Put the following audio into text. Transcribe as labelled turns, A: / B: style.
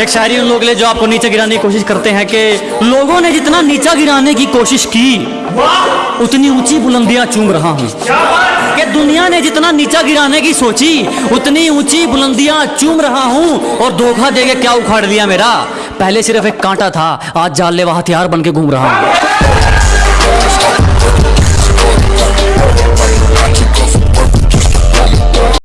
A: एक शायरी उन लोग के लिए जो आपको नीचे गिराने की कोशिश करते हैं कि लोगों ने जितना नीचा गिराने की कोशिश की, उतनी ऊँची बुलंदियाँ चूम रहा हूँ। कि दुनिया ने जितना नीचा गिराने की सोची, उतनी ऊँची बुलंदियाँ चूम रहा हूँ और धोखा देके क्या उखाड़ दिया मेरा? पहले सिर्फ़ एक कांटा था, आज जानलेवा हथियार बन के घूम रहा हूँ।